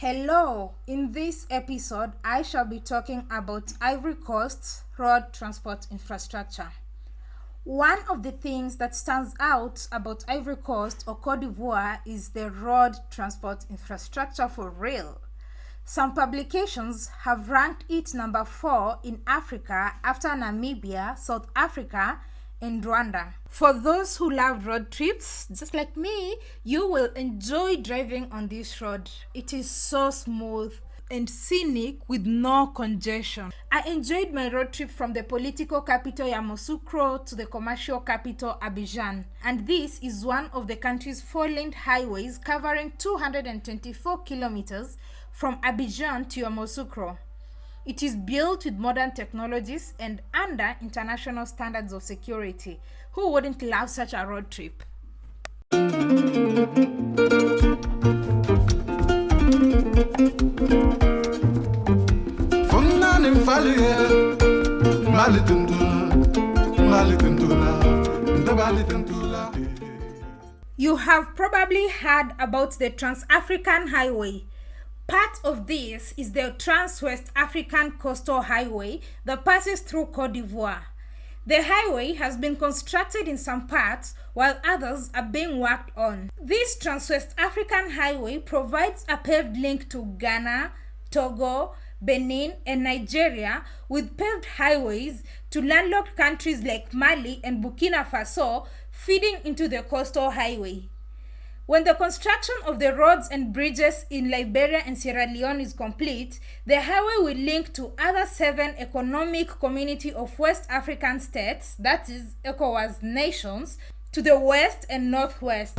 Hello, in this episode, I shall be talking about Ivory Coast's road transport infrastructure. One of the things that stands out about Ivory Coast or Cote d'Ivoire is the road transport infrastructure for rail. Some publications have ranked it number 4 in Africa after Namibia, South Africa, and Rwanda. For those who love road trips, just like me, you will enjoy driving on this road. It is so smooth and scenic with no congestion. I enjoyed my road trip from the political capital Yamoussoukro to the commercial capital Abidjan. And this is one of the country's four-lane highways covering 224 kilometers from Abidjan to Yamoussoukro. It is built with modern technologies and under international standards of security. Who wouldn't love such a road trip? You have probably heard about the Trans-African Highway, Part of this is the Trans-West African Coastal Highway that passes through Cote d'Ivoire. The highway has been constructed in some parts while others are being worked on. This Trans-West African Highway provides a paved link to Ghana, Togo, Benin, and Nigeria with paved highways to landlocked countries like Mali and Burkina Faso feeding into the coastal highway. When the construction of the roads and bridges in Liberia and Sierra Leone is complete, the highway will link to other seven economic community of West African states, that is ECOWAS nations, to the west and northwest.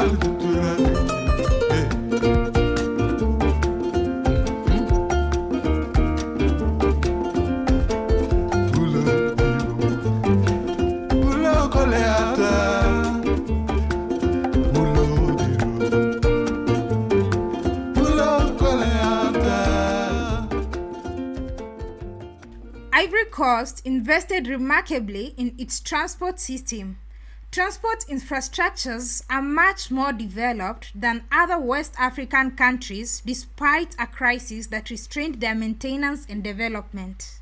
Ivory Invested remarkably in its transport system. Transport infrastructures are much more developed than other West African countries despite a crisis that restrained their maintenance and development.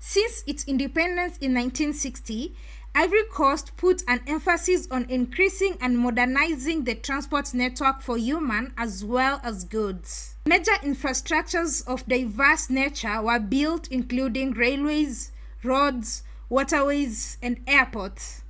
Since its independence in 1960, Ivory Coast put an emphasis on increasing and modernizing the transport network for human as well as goods. Major infrastructures of diverse nature were built including railways, roads, waterways, and airports.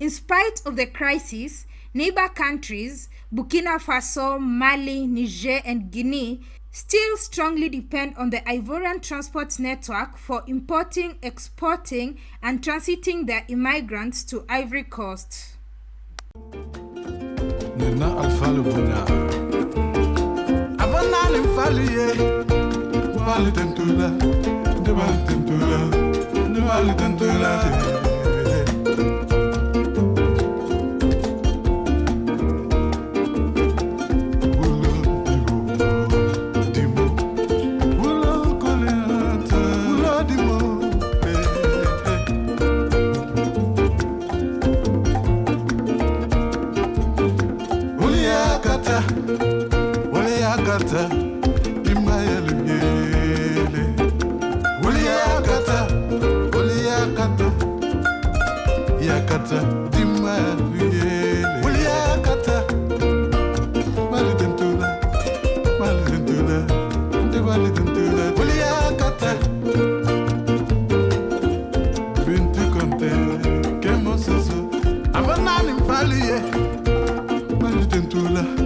In spite of the crisis, neighbor countries, Burkina Faso, Mali, Niger, and Guinea, still strongly depend on the Ivorian transport network for importing, exporting, and transiting their immigrants to Ivory Coast. Uliakata Imayel Miele Uliakata Uliakata Yakata Dimayel Miele Uliakata Malidentula Malidentula Malidentula Uliakata Bintu Conte Kemosusu Amanani Falie Malidentula Malidentula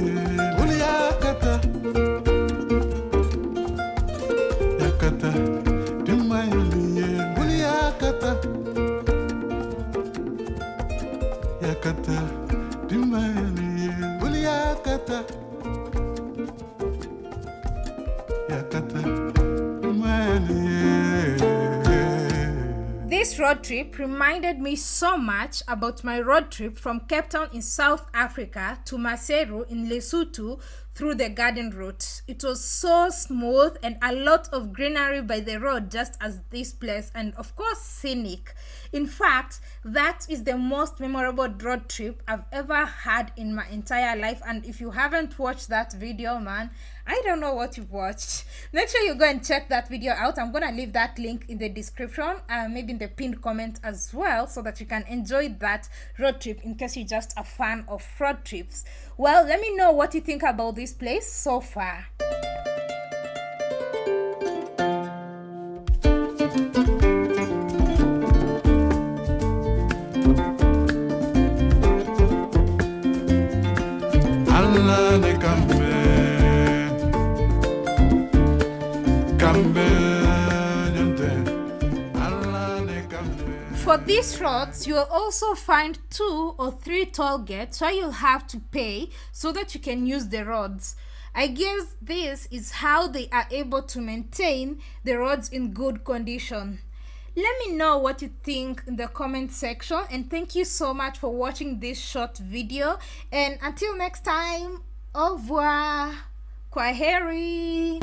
cantar. This road trip reminded me so much about my road trip from Cape Town in South Africa to Maseru in Lesotho through the garden route. It was so smooth and a lot of greenery by the road just as this place and of course scenic. In fact, that is the most memorable road trip I've ever had in my entire life and if you haven't watched that video man, I don't know what you've watched. Make sure you go and check that video out. I'm gonna leave that link in the description, uh, maybe in the pinned comment as well so that you can enjoy that road trip in case you're just a fan of road trips. Well, let me know what you think about this place so far. For these roads, you will also find two or three toll gates where you'll have to pay so that you can use the roads. I guess this is how they are able to maintain the roads in good condition. Let me know what you think in the comment section and thank you so much for watching this short video and until next time, au revoir, kwaheri.